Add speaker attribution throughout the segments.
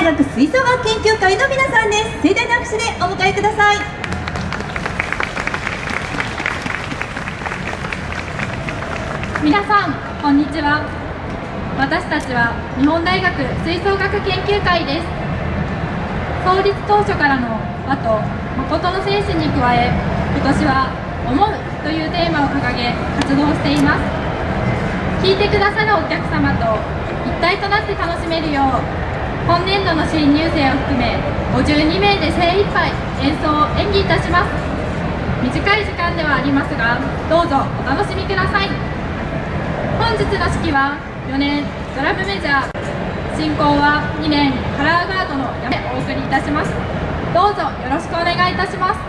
Speaker 1: 大学吹奏楽研究会の皆さんです。盛大な拍手でお迎えください。
Speaker 2: 皆さんこんにちは。私たちは日本大学吹奏楽研究会です。創立当初からの和と誠の精神に加え今年は「思う」というテーマを掲げ活動しています。聞いてくださるお客様と一体となって楽しめるよう今年度の新入生を含め52名で精一杯演奏を演技いたします。短い時間ではありますがどうぞお楽しみください。本日の式は4年ドラムメジャー。進行は2年カラーガードのやめお送りいたします。どうぞよろしくお願いいたします。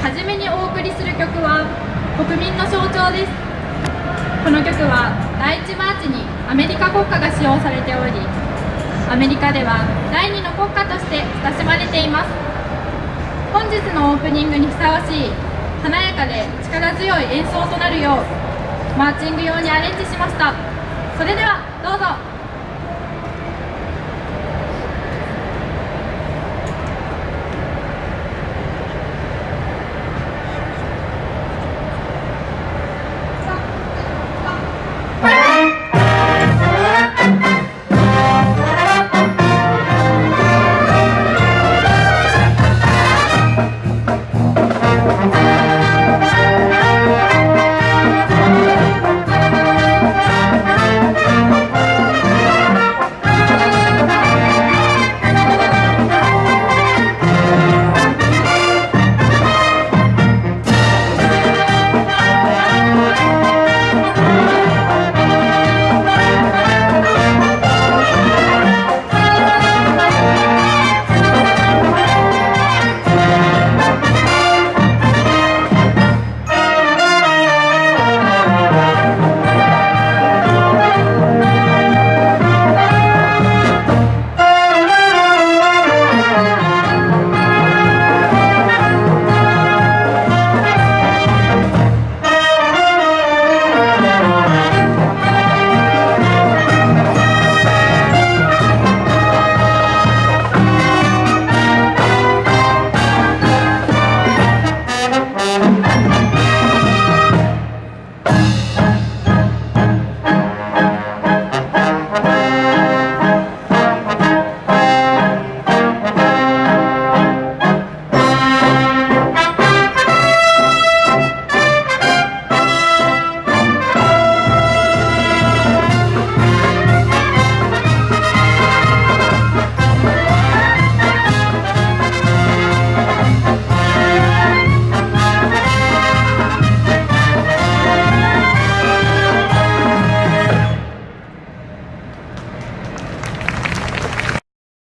Speaker 2: はじめにお送りする曲は国民の象徴です。この曲は第1マーチにアメリカ国歌が使用されておりアメリカでは第2の国歌として親しまれています。本日のオープニングにふさわしい華やかで力強い演奏となるようマーチング用にアレンジしました。それではどうぞ。